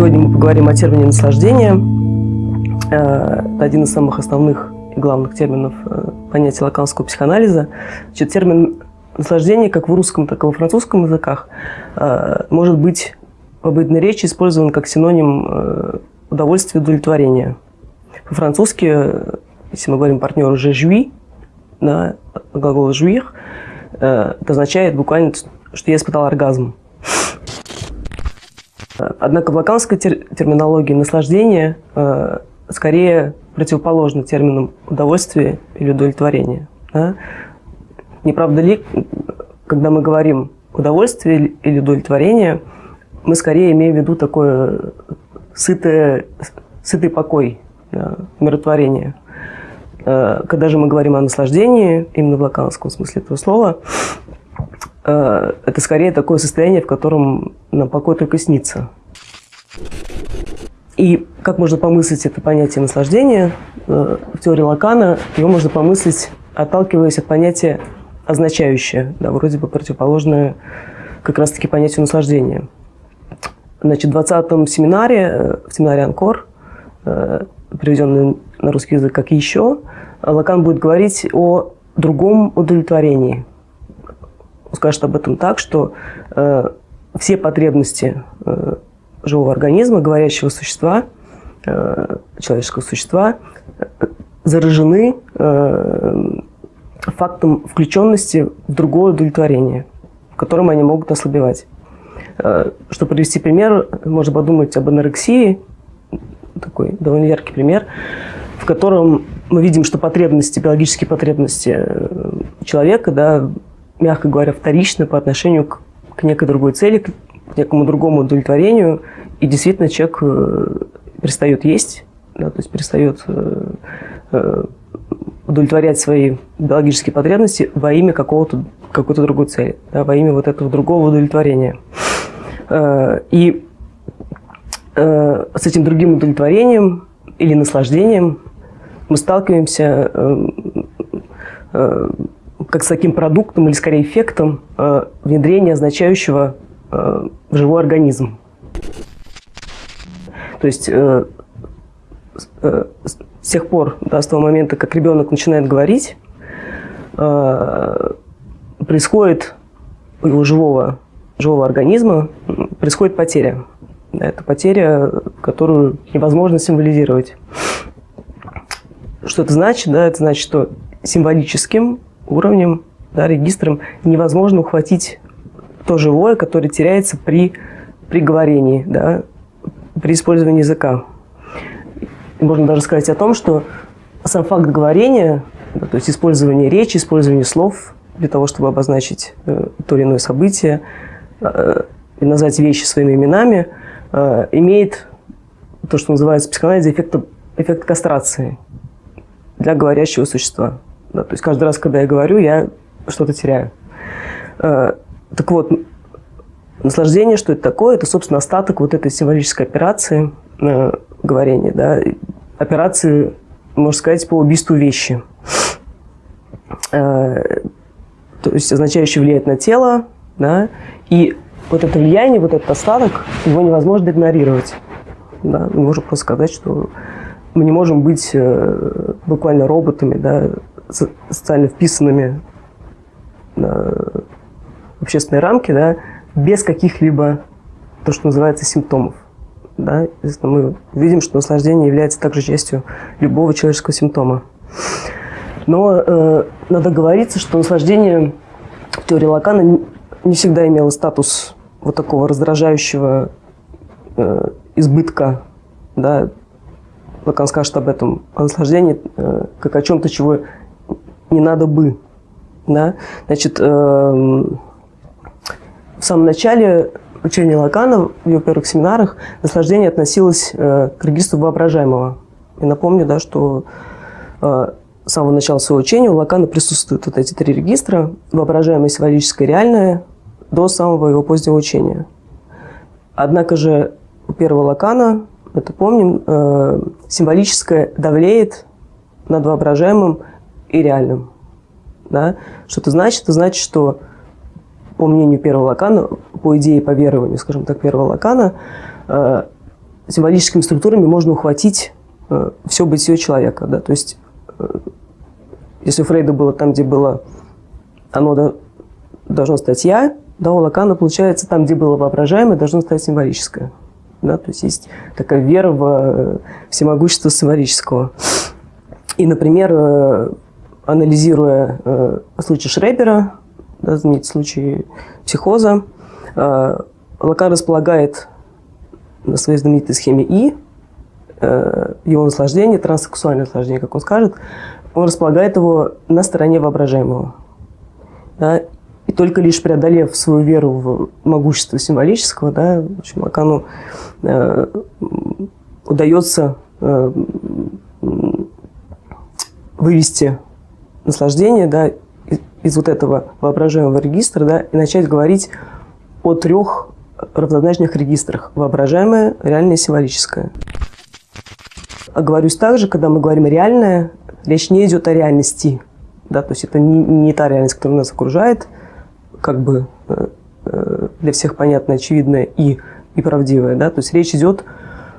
Сегодня мы поговорим о термине «наслаждение». Это один из самых основных и главных терминов э, понятия лаканского психоанализа. Значит, термин «наслаждение» как в русском, так и во французском языках э, может быть в обыденной речи использован как синоним э, удовольствия и удовлетворения. По-французски, если мы говорим партнеру «je jouis», да, глагол «jouir», это означает буквально, что я испытал оргазм. Однако в лаканской тер терминологии наслаждение э, скорее противоположно терминам удовольствие или удовлетворение. Да? Не правда ли, когда мы говорим удовольствие или удовлетворение, мы скорее имеем в виду такое сытое, сытый покой, да, умиротворение. Э, когда же мы говорим о наслаждении, именно в лаканском смысле этого слова, это скорее такое состояние, в котором нам покой только снится. И как можно помыслить это понятие наслаждения э, в теории Лакана, его можно помыслить, отталкиваясь от понятия означающее, да, вроде бы противоположное как раз-таки понятию наслаждения. Значит, в 20-м семинаре, э, в семинаре «Анкор», переведенный на русский язык как «еще», Лакан будет говорить о другом удовлетворении – он скажет об этом так, что э, все потребности э, живого организма, говорящего существа, э, человеческого существа, э, заражены э, фактом включенности в другое удовлетворение, в котором они могут ослабевать. Э, чтобы привести пример, можно подумать об анорексии, такой довольно яркий пример, в котором мы видим, что потребности, биологические потребности э, человека да, мягко говоря, вторично по отношению к, к некой другой цели, к некому другому удовлетворению. И действительно человек э, перестает есть, да, то есть перестает э, э, удовлетворять свои биологические потребности во имя какого-то какой-то другой цели, да, во имя вот этого другого удовлетворения. И с этим другим удовлетворением или наслаждением мы сталкиваемся как с таким продуктом или скорее эффектом э, внедрения, означающего э, живой организм. То есть э, э, с тех пор, да, с того момента, как ребенок начинает говорить, э, происходит у его живого, живого организма происходит потеря. Это потеря, которую невозможно символизировать. Что это значит? Да, это значит, что символическим уровнем, да, регистром невозможно ухватить то живое, которое теряется при, при говорении, да, при использовании языка. Можно даже сказать о том, что сам факт говорения, да, то есть использование речи, использование слов для того, чтобы обозначить э, то или иное событие, э, и назвать вещи своими именами, э, имеет то, что называется в психоанализе эффект, эффект кастрации для говорящего существа. Да, то есть каждый раз, когда я говорю, я что-то теряю. Э, так вот, наслаждение, что это такое? Это, собственно, остаток вот этой символической операции э, говорения, да, операции, можно сказать, по убийству вещи. Э, то есть означающее влияет на тело, да, и вот это влияние, вот этот остаток, его невозможно игнорировать. Да? Мы можем просто сказать, что мы не можем быть э, буквально роботами, да, социально вписанными в общественные рамки, да, без каких-либо, то, что называется, симптомов. Да? Мы видим, что наслаждение является также частью любого человеческого симптома. Но э, надо говориться, что наслаждение в теории Лакана не, всегда имело статус вот такого раздражающего э, избытка. Да? Лакан скажет об этом, о наслаждении э, как о чем-то, чего не надо бы. Да? Значит, э, в самом начале учения Лакана, в его первых семинарах, наслаждение относилось э, к регистру воображаемого. И напомню, да, что э, с самого начала своего учения у Лакана присутствуют вот эти три регистра, воображаемое, символическое, реальное, до самого его позднего учения. Однако же у первого Лакана, это помним, э, символическое давлеет над воображаемым и реальным. Да? Что это значит? Это значит, что по мнению первого Лакана, по идее, по верованию, скажем так, первого Лакана, э, символическими структурами можно ухватить э, все бытие человека. Да? То есть, э, если у Фрейда было там, где было оно да, должно стать «я», да, у Лакана, получается, там, где было воображаемое, должно стать символическое. Да? То есть есть такая вера в э, всемогущество символического. И, например, э, анализируя э, случай Шрепера, да, случай психоза, Лакан располагает на своей знаменитой схеме И, его наслаждение, транссексуальное наслаждение, как он скажет, он располагает его на стороне воображаемого. Да? И только лишь преодолев свою веру в могущество символического, да, в общем, Лакану э, удается э, вывести наслаждение да, из, вот этого воображаемого регистра да, и начать говорить о трех равнозначных регистрах. Воображаемое, реальное и символическое. Оговорюсь также, когда мы говорим «реальное», речь не идет о реальности. Да, то есть это не, не та реальность, которая нас окружает, как бы э, э, для всех понятная, очевидная и, и правдивая. Да? То есть речь идет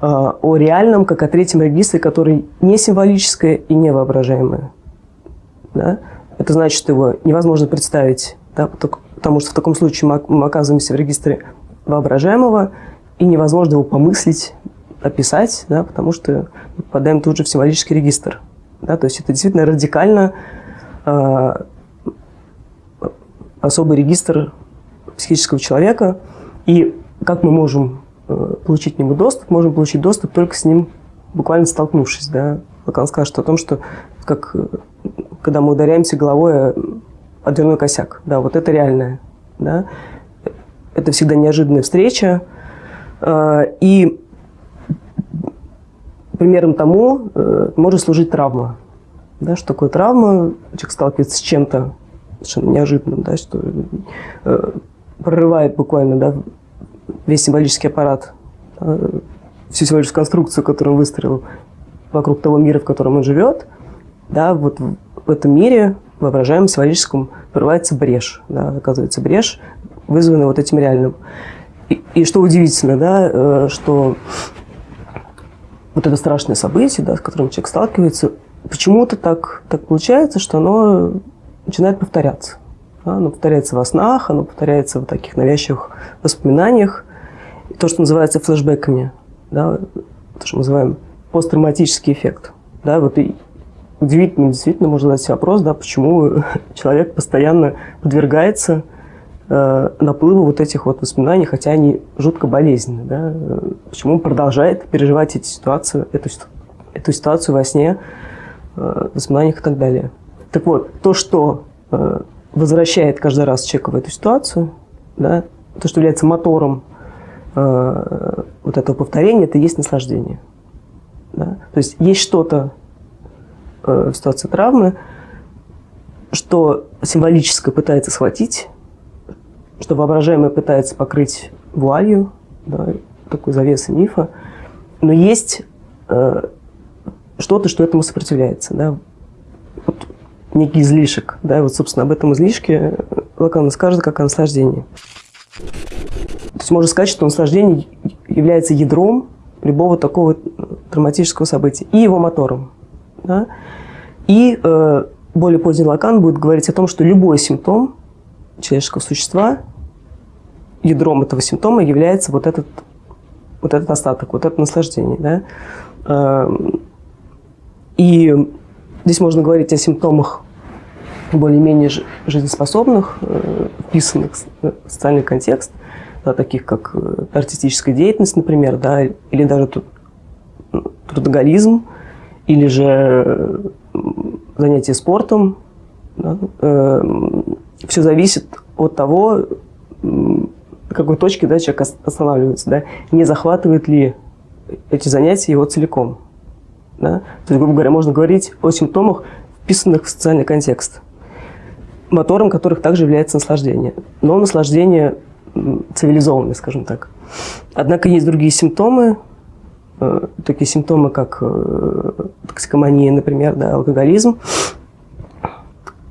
э, о реальном, как о третьем регистре, который не символическое и не воображаемое. Да? Это значит, его невозможно представить, да? потому что в таком случае мы, оказываемся в регистре воображаемого, и невозможно его помыслить, описать, да? потому что мы попадаем тут же в символический регистр. Да? То есть это действительно радикально особый регистр психического человека, и как мы можем э, получить к нему доступ? Можем получить доступ только с ним буквально столкнувшись. Да? Лакан скажет что о том, что как, э, когда мы ударяемся головой о дверной косяк. Да, вот это реальное. Да? Это всегда неожиданная встреча. Э, и примером тому может служить травма. Да, что такое травма? Человек сталкивается с чем-то совершенно неожиданным, да, что э, прорывает буквально да, весь символический аппарат, всю символическую конструкцию, которую он выстроил вокруг того мира, в котором он живет, да, вот в этом мире, воображаемом символическом, прорывается брешь, да, оказывается брешь, вызванная вот этим реальным. И, и что удивительно, да, э, что вот это страшное событие, да, с которым человек сталкивается, почему-то так, так получается, что оно начинает повторяться. Оно повторяется во снах, оно повторяется в таких навязчивых воспоминаниях. И то, что называется флешбеками, да, то, что мы называем посттравматический эффект. Да, вот и удивительно, действительно, можно задать себе вопрос, да, почему человек постоянно подвергается э, наплыву вот этих вот воспоминаний, хотя они жутко болезненны. Да? Почему он продолжает переживать эти ситуации, эту, эту ситуацию во сне, э, воспоминаниях и так далее. Так вот, то, что э, возвращает каждый раз человека в эту ситуацию, да, то, что является мотором э, вот этого повторения, это есть наслаждение. Да? То есть есть что-то в ситуации травмы, что символическое пытается схватить, что воображаемое пытается покрыть вуалью, да, такой завесой мифа, но есть э, что-то, что этому сопротивляется. Да? Вот некий излишек. Да, вот, собственно, об этом излишке Лакан скажет как о наслаждении. То есть можно сказать, что наслаждение является ядром любого такого травматического события и его мотором. Да? И э, более поздний Лакан будет говорить о том, что любой симптом человеческого существа, ядром этого симптома является вот этот, вот этот остаток, вот это наслаждение. Да? Э, и здесь можно говорить о симптомах более-менее жизнеспособных, э, вписанных в социальный контекст, да, таких как э, артистическая деятельность, например, да, или даже трудоголизм, или же э, занятие спортом. Да, все зависит от того, на какой точке да, человек останавливается, да, не захватывает ли эти занятия его целиком. Да? То есть, грубо говоря, можно говорить о симптомах, вписанных в социальный контекст мотором которых также является наслаждение. Но наслаждение цивилизованное, скажем так. Однако есть другие симптомы, э, такие симптомы, как э, токсикомания, например, да, алкоголизм,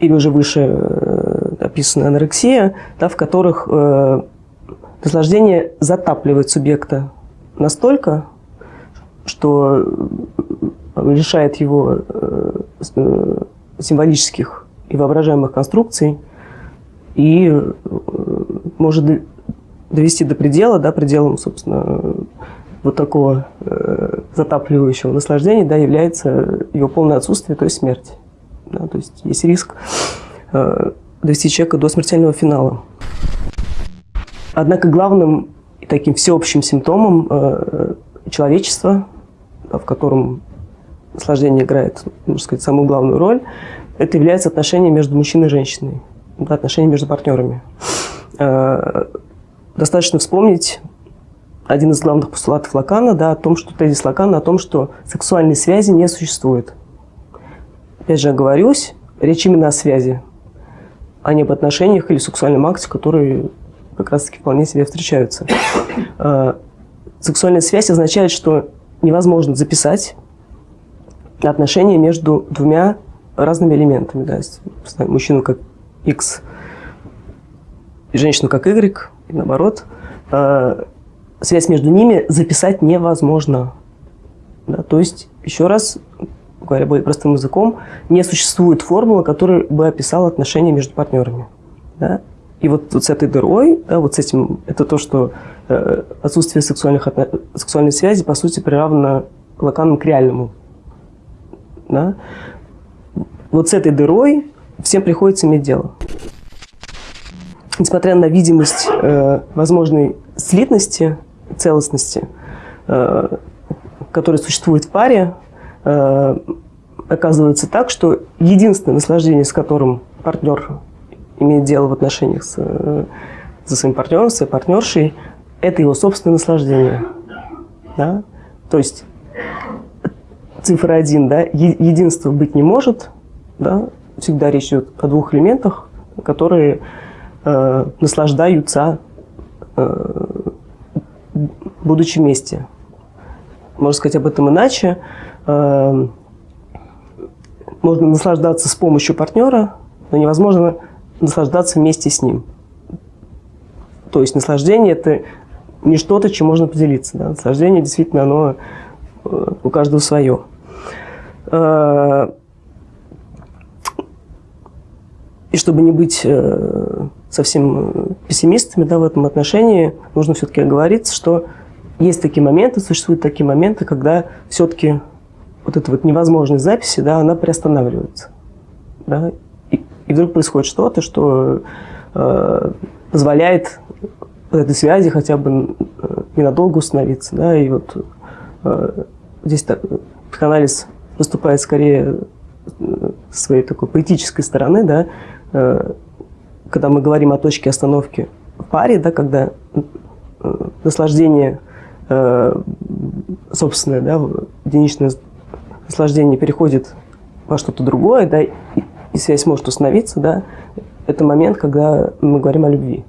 или уже выше э, описанная анорексия, да, в которых наслаждение затапливает субъекта настолько, что лишает его символических и воображаемых конструкций и может довести до предела, да, пределом, собственно, вот такого э, затапливающего наслаждения, да, является его полное отсутствие, то есть смерть. Да, то есть есть риск э, довести человека до смертельного финала. Однако главным и таким всеобщим симптомом э, человечества, в котором наслаждение играет, можно сказать, самую главную роль, это является отношение между мужчиной и женщиной, да, отношения между партнерами. Э, достаточно вспомнить один из главных постулатов Лакана, да, о том, что тезис Лакана о том, что сексуальной связи не существует. Опять же, оговорюсь, речь именно о связи, а не об отношениях или сексуальном акте, которые как раз-таки вполне себе встречаются. Э, сексуальная связь означает, что невозможно записать отношения между двумя разными элементами. Да, мужчину как X женщину как Y, и наоборот. Связь между ними записать невозможно. Да, то есть, еще раз, говоря более простым языком, не существует формулы, которая бы описала отношения между партнерами. Да? И вот, вот с этой дырой, да, вот с этим, это то, что э, отсутствие сексуальных, сексуальной связи, по сути, приравнено лаканом к реальному. Да? Вот с этой дырой всем приходится иметь дело. Несмотря на видимость э, возможной слитности, целостности, э, которая существует в паре, э, оказывается так, что единственное наслаждение, с которым партнер имеет дело в отношениях с, э, со своим партнером, своей партнершей, это его собственное наслаждение. Да? То есть цифра один, да, единства быть не может, да, всегда речь идет о двух элементах, которые э, наслаждаются, э, будучи вместе. Можно сказать об этом иначе. Э, можно наслаждаться с помощью партнера, но невозможно наслаждаться вместе с ним. То есть наслаждение – это не что-то, чем можно поделиться. Да? Наслаждение действительно, оно э, у каждого свое. Э, и чтобы не быть совсем пессимистами да, в этом отношении, нужно все-таки оговориться, что есть такие моменты, существуют такие моменты, когда все-таки вот эта вот невозможность записи, да, она приостанавливается. Да, и, и вдруг происходит что-то, что э, позволяет этой связи хотя бы э, ненадолго установиться. Да, и вот э, здесь так, психоанализ выступает скорее э, с своей такой поэтической стороны, да, э, когда мы говорим о точке остановки в паре, да, когда э, собственное, да, единичное наслаждение переходит во что-то другое, да, и, и связь может установиться, да, это момент, когда мы говорим о любви.